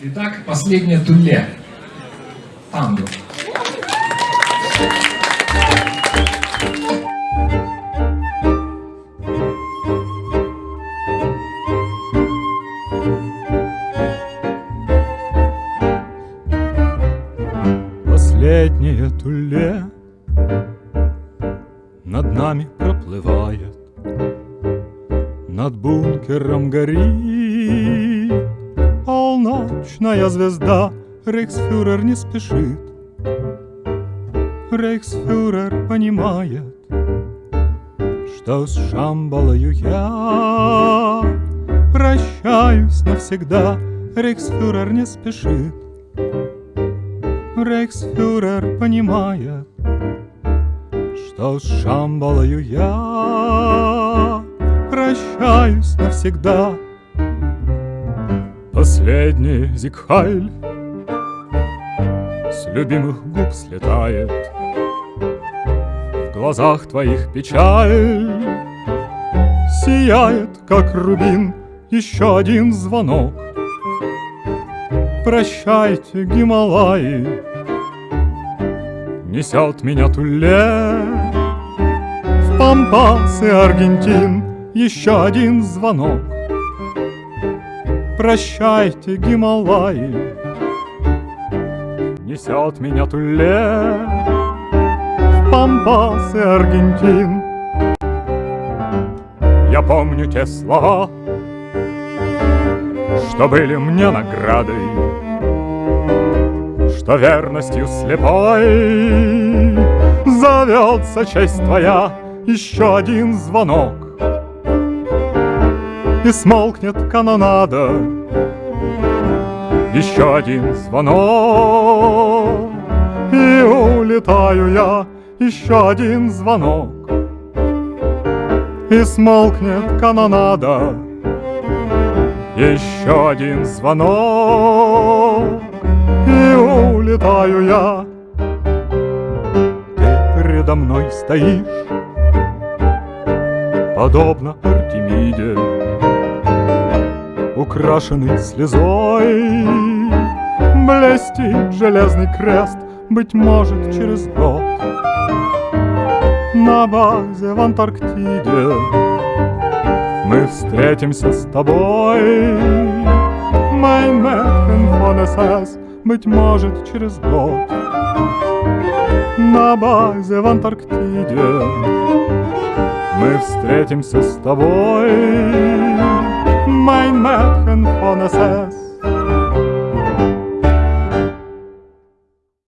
Итак, последнее туле. Танго. Последнее туле над нами проплывает, Над бункером горит полночная звезда, Рейхсфюрер не спешит, Рейхсфюрер понимает, Что с Шамбалою я прощаюсь навсегда, Рейхсфюрер не спешит. Рейхсфюрер понимает, что с Шамбалою я прощаюсь навсегда. Последний зигхайль с любимых губ слетает, В глазах твоих печаль. Сияет, как рубин, еще один звонок. Прощайте, Гималаи, Несет меня Туле. В Пампасы Аргентин Еще один звонок Прощайте, Гималаи. Несет меня Туле. В Пампасы Аргентин. Я помню те слова Что были мне наградой что верностью слепой Зовется честь твоя. Еще один звонок И смолкнет канонада. Еще один звонок И улетаю я еще один звонок. И смолкнет канонада Еще один звонок и улетаю я. Ты передо мной стоишь, подобно Артемиде, украшенный слезой. Блестит железный крест, быть может, через год. На базе в Антарктиде Мы встретимся с тобой. Mein Mädchen von быть может, через год. На базе в Антарктиде Мы встретимся с тобой mijn mergen phone SS.